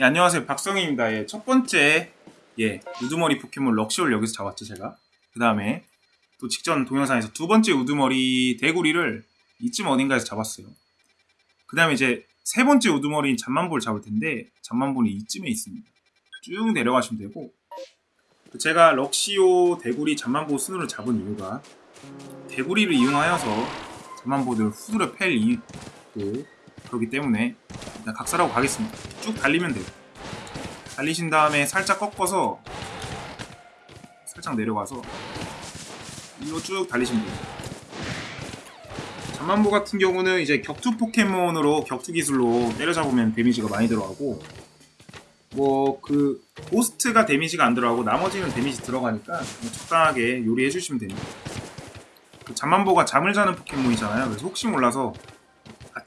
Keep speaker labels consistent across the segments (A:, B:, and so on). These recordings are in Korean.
A: 예, 안녕하세요. 박성희입니다. 예, 첫 번째 예 우두머리 포켓몬 럭시올 여기서 잡았죠 제가. 그 다음에 또 직전 동영상에서 두 번째 우두머리 대구리를 이쯤 어딘가에서 잡았어요. 그 다음에 이제 세 번째 우두머리인 잠만보를 잡을 텐데 잠만보는 이쯤에 있습니다. 쭉 내려가시면 되고. 제가 럭시오 대구리 잠만보 순으로 잡은 이유가 대구리를 이용하여서 잠만보들 후드려 팰 이유 그렇기 때문에 일단 각설하고 가겠습니다. 쭉 달리면 돼요. 달리신 다음에 살짝 꺾어서 살짝 내려가서 일로 쭉 달리시면 돼요. 잠만보 같은 경우는 이제 격투 포켓몬으로 격투 기술로 때려잡으면 데미지가 많이 들어가고 뭐 그 고스트가 데미지가 안 들어가고 나머지는 데미지 들어가니까 적당하게 요리해 주시면 됩니다. 그 잠만보가 잠을 자는 포켓몬이잖아요. 그래서 혹시 몰라서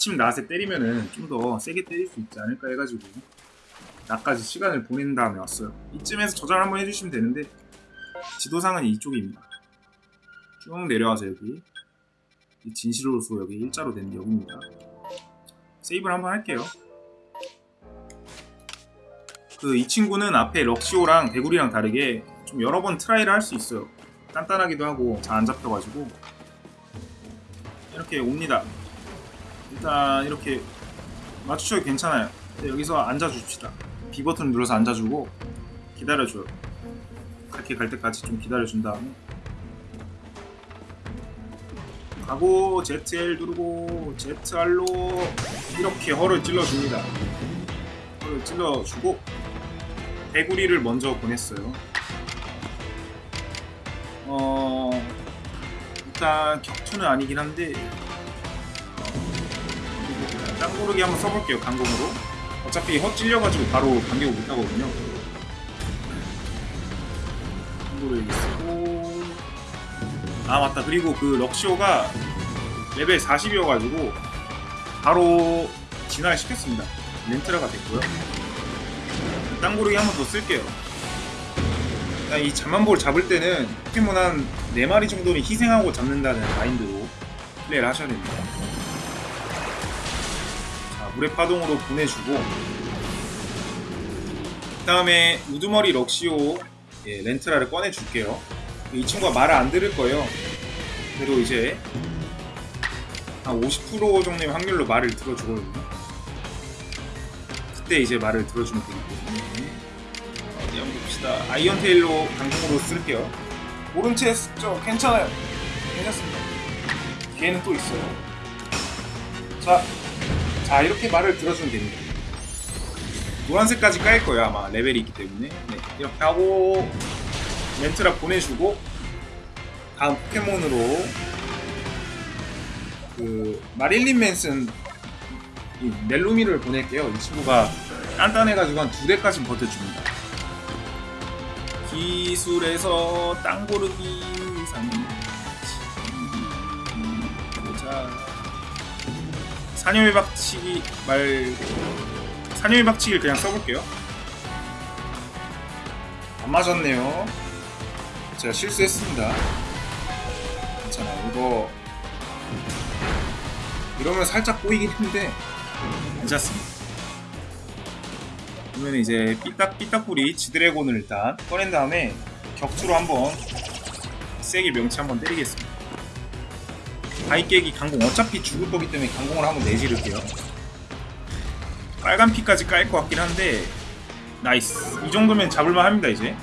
A: 아침 낮에 때리면은 좀 더 세게 때릴 수 있지 않을까 해가지고 낮까지 시간을 보낸 다음에 왔어요. 이쯤에서 저장 한번 해주시면 되는데 지도상은 이쪽입니다. 쭉 내려와서 여기 이 진실로서 여기 일자로 된 여기입니다. 세이브를 한번 할게요. 그 이 친구는 앞에 럭시오랑 대구리랑 다르게 좀 여러 번 try를 할 수 있어요. 단단하기도 하고 잘 안 잡혀가지고 이렇게 옵니다. 일단 이렇게 맞추셔도 괜찮아요. 네, 여기서 앉아줍시다. B 버튼 눌러서 앉아주고 기다려줘요. 그렇게 갈 때까지 좀 기다려준 다음에. 가고 ZL 누르고 ZR로 이렇게 허를 찔러줍니다. 허를 찔러주고 대구리를 먼저 보냈어요. 어... 일단 격투는 아니긴 한데 땅고르기 한번 써볼게요 강공으로. 어차피 헛 찔려가지고 바로 반격을 못하거든요. 땅고르기 쓰고. 아 맞다. 그리고 그 럭시오가 레벨 40이어가지고 바로 진화를 시켰습니다. 렌트라가 됐고요. 땅고르기 한 번 더 쓸게요. 이 잠만볼 잡을 때는 포켓몬 한 4마리 정도는 희생하고 잡는다는 마인드로 플레이를 하셔야 됩니다 물의 파동으로 보내주고 그 다음에 우두머리 럭시오 예, 렌트라를 꺼내줄게요. 이 친구가 말을 안 들을 거예요. 그래도 이제 한 50% 정도의 확률로 말을 들어주거든요. 그때 이제 말을 들어주면 때문에 어디 한번 봅시다. 아이언테일로 강공으로 쓸게요. 오른 채 쓰죠 괜찮아요. 괜찮습니다. 걔는 또 있어요. 자 자 이렇게 말을 들어주면 됩니다 노란색까지 깔 거예요 아마 레벨이 있기 때문에 네, 이렇게 하고 멘트라 보내주고 다음 포켓몬으로 그 마릴린 맨슨 이 넬루미를 보낼게요 이 친구가 단단해가지고 한 두 대까지 버텨줍니다 기술에서 땅 고르기 상 보자 사념의 박치기 말고 사념의 박치기를 그냥 써볼게요. 안 맞았네요. 제가 실수했습니다. 괜찮아 이거 이러면 살짝 꼬이긴 했는데 괜찮습니다. 그러면 이제 삐딱 삐딱뿌리 지드래곤을 일단 꺼낸 다음에 격투로 한번 세게 명치 한번 때리겠습니다 바위 깨기 강공. 어차피 죽을 거기 때문에 강공을 한번 내지를게요. 빨간 피까지 깔 것 같긴 한데 nice. 이 정도면 잡을만 합니다 이제.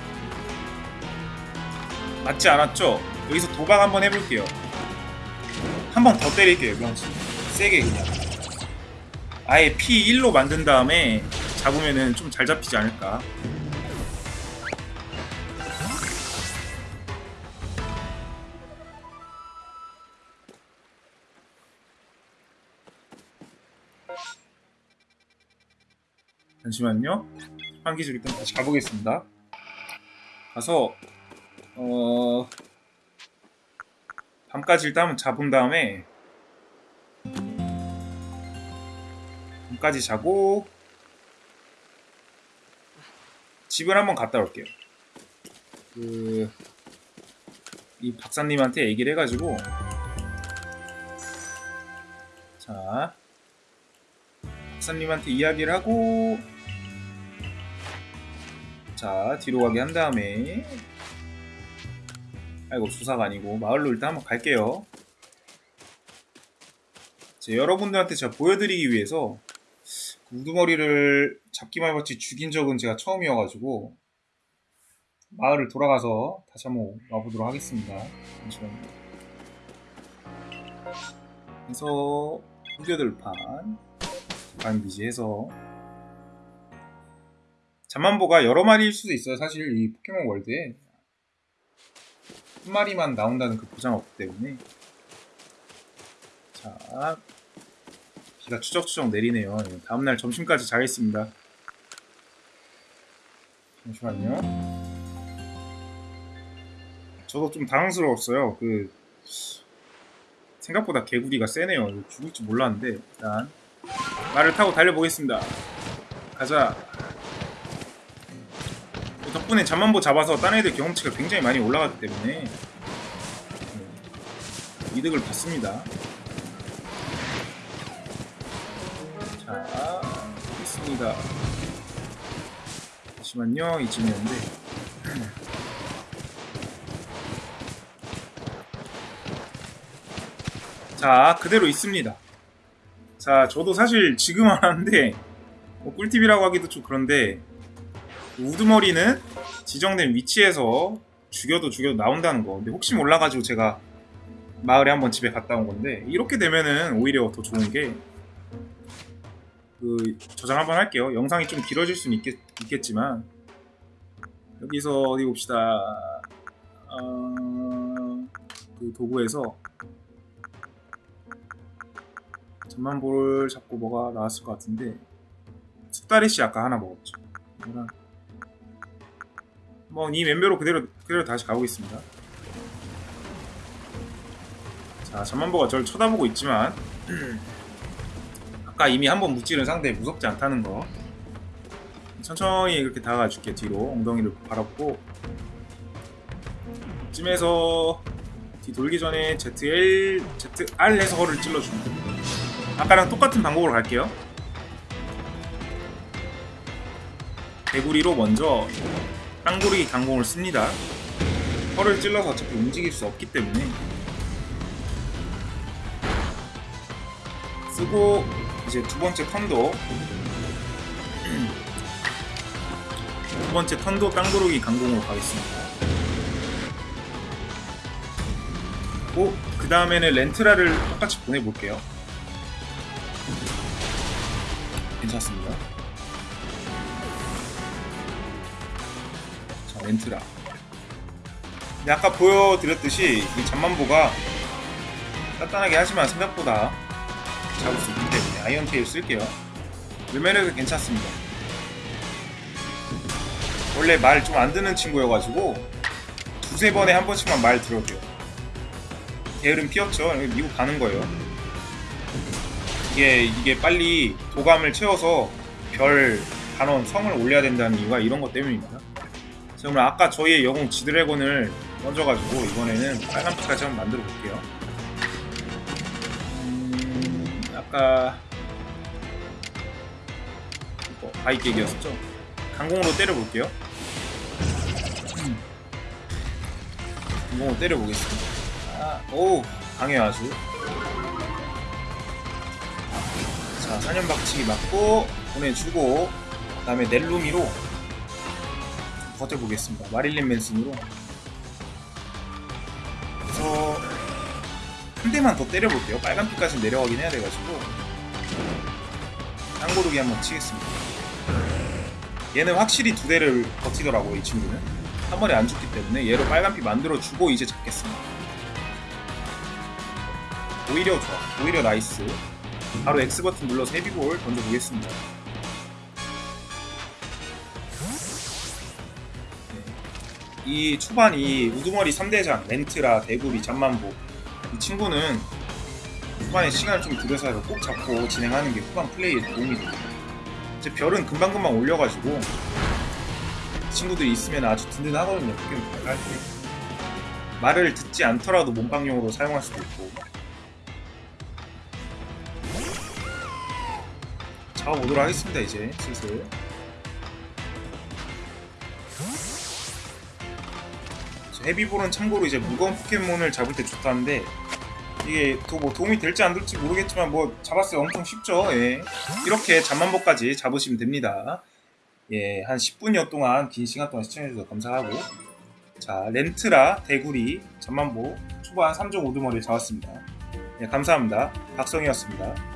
A: 맞지 않았죠? 여기서 도박 한번 해볼게요. 한 번 더 때릴게요 명치. 세게 그냥. 아예 피 1로 만든 다음에 잡으면은 좀 잘 잡히지 않을까 잠시만요. 한기술 일단 다시 가보겠습니다. 가서 어 밤까지 일단 잡은 다음에 밤까지 자고 집을 한번 갔다 올게요. 그 이 박사님한테 얘기를 해가지고 자 박사님한테 이야기를 하고 자 뒤로 가게 한 다음에. 아이고 수사가 아니고. 마을로 일단 한번 갈게요. 제 여러분들한테 제가 보여드리기 위해서 그 우두머리를 잡기만 해봤지 죽인 적은 제가 처음이어가지고 마을을 돌아가서 다시 한번 와보도록 하겠습니다. 잠시만요. 해서 후겨들판 반 비지해서 잠만보가 여러 마리일 수도 있어요. 사실 이 포켓몬 월드에 한 마리만 나온다는 그 보장 없기 때문에. 자 비가 추적추적 내리네요. 예, 다음날 점심까지 자겠습니다. 잠시만요. 저도 좀 당황스러웠어요. 그 생각보다 개구리가 세네요. 이거 죽을 줄 몰랐는데 일단 말을 타고 달려보겠습니다. 가자 덕분에 잠만보 잡아서 딴 애들 경험치가 굉장히 많이 올라갔기 때문에 네, 이득을 봤습니다. 자 있습니다. 잠시만요 이쯤이었는데. 자 그대로 있습니다. 자 저도 사실 지금 하는데 뭐 꿀팁이라고 하기도 좀 그런데 우두머리는 지정된 위치에서 죽여도 죽여도 나온다는 거. 근데 혹시 몰라가지고 제가 마을에 한번 집에 갔다 온 건데 이렇게 되면은 오히려 더 좋은 게 그 저장 한번 할게요. 영상이 좀 길어질 수는 있겠, 있겠지만 여기서 어디 봅시다. 어, 그 도구에서 전만볼을 잡고 뭐가 나왔을 것 같은데 숫다리씨 아까 하나 먹었죠. 이거랑 뭐이 멤버로 그대로 그대로 다시 가보겠습니다. 자 전만보가 저를 쳐다보고 있지만 아까 이미 한 번 무찌른 상대 무섭지 않다는 거. 천천히 그렇게 다가가 줄게 뒤로. 엉덩이를 바라보고. 쯤에서 뒤 돌기 전에 ZL, ZR 해서 허를 찔러줍니다. 아까랑 똑같은 방법으로 갈게요. 개구리로 먼저 땅구르기 강공을 씁니다. 허를 찔러서 어차피 움직일 수 없기 때문에. 쓰고 이제 두 번째 턴도. 두 번째 턴도 땅구르기 강공으로 가겠습니다. 오, 그 다음에는 렌트라를 똑같이 보내볼게요. 괜찮습니다 근데 아까 보여드렸듯이 이 잠만보가 단단하게 하지만 생각보다 잡을 수 있기 때문에 Iron Tail 쓸게요. 르메르도 괜찮습니다. 원래 말 좀 안 듣는 친구여가지고 두세 번에 한 번씩만 말 들어줘요. 게으름 피었죠. 미국 가는 거예요. 이게 이게 빨리 도감을 채워서 별 단원 성을 올려야 된다는 이유가 이런 것 때문입니다. 오늘 아까 저희의 영웅 지드래곤을 던져가지고 이번에는 빨간 피까지 한번 만들어 볼게요. 음, 아까 이거 바이객이었었죠? 강공으로 때려볼게요. 강공으로 때려보겠습니다. 아, 오 강해요 아주. 자, 사년박치기 맞고 보내주고 그 다음에 넬루미로 버텨보겠습니다. 마릴린 맨슨으로 그래서 한 대만 더 때려볼게요. 빨간빛까지 내려가긴 해야 돼가지고 땅고르기 한번 치겠습니다. 얘는 확실히 두 대를 버티더라고요. 이 친구는 한 번에 안 죽기 때문에 얘로 빨간빛 만들어주고 이제 잡겠습니다. 오히려 좋아. 오히려 nice. 바로 X 버튼 눌러서 Heavy Ball 던져보겠습니다. 이 초반 이 우두머리 3대장, 렌트라, 대구리, 잠만보 이 친구는 후반에 시간을 좀 들여서 꼭 잡고 진행하는 게 후반 플레이에 도움이 돼요. 이제 별은 금방금방 올려가지고 친구들이 있으면 아주 든든하거든요. 포켓몬 할 때. 말을 듣지 않더라도 몸빵용으로 사용할 수도 있고 잡아보도록 하겠습니다 이제 슬슬 헤비볼은 참고로 이제 무거운 포켓몬을 잡을 때 좋다는데 이게 또뭐 도움이 될지 안 될지 모르겠지만 뭐 잡았어요 엄청 쉽죠. 예. 이렇게 잠만보까지 잡으시면 됩니다. 예, 한 10분여 동안 긴 시간 동안 시청해주셔서 감사하고. 자 렌트라 대구리 잠만보 초반 3종 오드머리를 잡았습니다. 예, 감사합니다. 박성희였습니다